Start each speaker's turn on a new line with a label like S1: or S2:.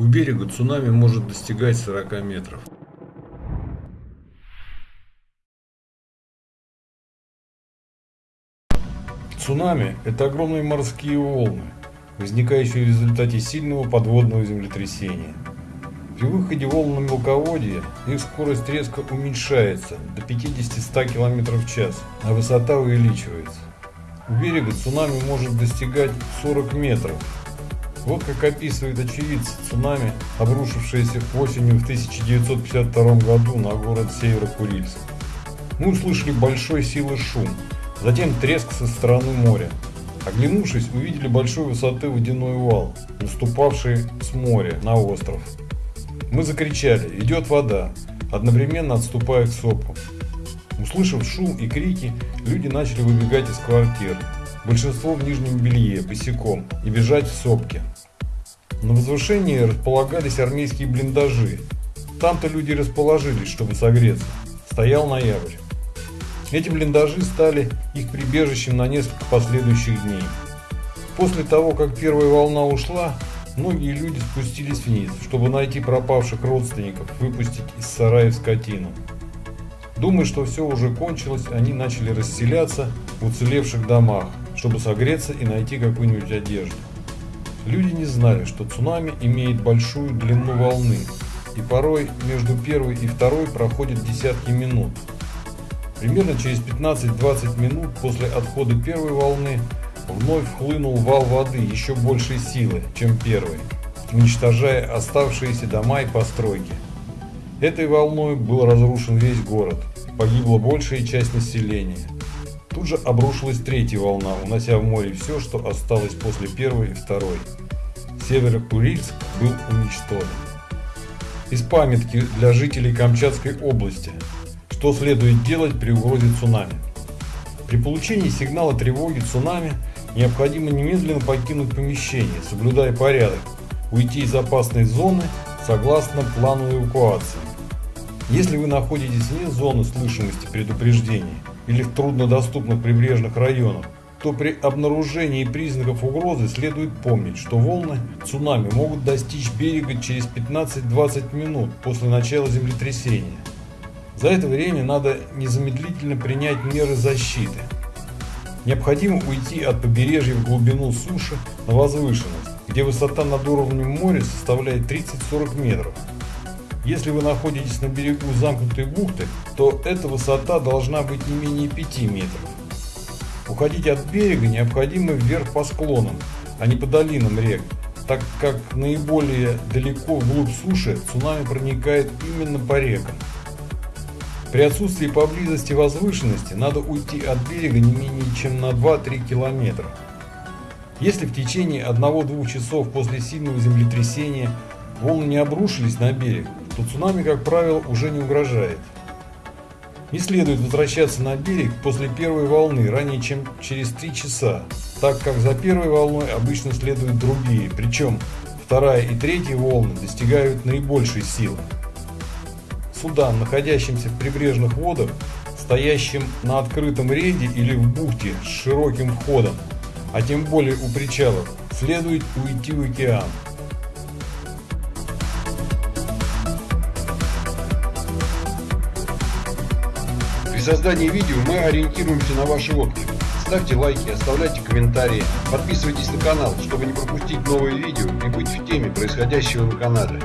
S1: У берега цунами может достигать 40 метров. Цунами – это огромные морские волны, возникающие в результате сильного подводного землетрясения. При выходе волн на мелководье их скорость резко уменьшается до 50-100 км в час, а высота увеличивается. У берега цунами может достигать 40 метров. Вот как описывает очевидцы цунами, обрушившееся осенью в 1952 году на город Северо-Курильск. Мы услышали большой силы шум, затем треск со стороны моря. Оглянувшись, увидели большой высоты водяной вал, наступавший с моря на остров. Мы закричали «Идет вода!», одновременно отступая к сопу. Услышав шум и крики, люди начали выбегать из квартир, большинство в нижнем белье, босиком, и бежать в сопки. На возвышении располагались армейские блиндажи. Там-то люди расположились, чтобы согреться. Стоял ноябрь. Эти блиндажи стали их прибежищем на несколько последующих дней. После того, как первая волна ушла, Многие люди спустились вниз, чтобы найти пропавших родственников, выпустить из сараев скотину. Думая, что все уже кончилось, они начали расселяться в уцелевших домах, чтобы согреться и найти какую-нибудь одежду. Люди не знали, что цунами имеет большую длину волны, и порой между первой и второй проходят десятки минут. Примерно через 15-20 минут после отхода первой волны вновь хлынул вал воды еще большей силы, чем первый, уничтожая оставшиеся дома и постройки. Этой волной был разрушен весь город, погибла большая часть населения. Тут же обрушилась третья волна, унося в море все, что осталось после первой и второй. Северо-Курильск был уничтожен. Из памятки для жителей Камчатской области. Что следует делать при угрозе цунами? При получении сигнала тревоги цунами необходимо немедленно покинуть помещение, соблюдая порядок, уйти из опасной зоны согласно плану эвакуации. Если вы находитесь вне зоны слышимости предупреждений или в труднодоступных прибрежных районах, то при обнаружении признаков угрозы следует помнить, что волны цунами могут достичь берега через 15-20 минут после начала землетрясения. За это время надо незамедлительно принять меры защиты – Необходимо уйти от побережья в глубину суши на возвышенность, где высота над уровнем моря составляет 30-40 метров. Если вы находитесь на берегу замкнутой бухты, то эта высота должна быть не менее 5 метров. Уходить от берега необходимо вверх по склонам, а не по долинам рек, так как наиболее далеко вглубь суши цунами проникает именно по рекам. При отсутствии поблизости возвышенности надо уйти от берега не менее чем на 2-3 километра. Если в течение 1-2 часов после сильного землетрясения волны не обрушились на берег, то цунами, как правило, уже не угрожает. Не следует возвращаться на берег после первой волны ранее, чем через 3 часа, так как за первой волной обычно следуют другие, причем вторая и третья волны достигают наибольшей силы судам, находящимся в прибрежных водах, стоящим на открытом рейде или в бухте с широким входом, а тем более у причалов, следует уйти в океан.
S2: При создании видео мы ориентируемся на ваши отклики. Ставьте лайки, оставляйте комментарии, подписывайтесь на канал, чтобы не пропустить новые видео и быть в теме происходящего на канале.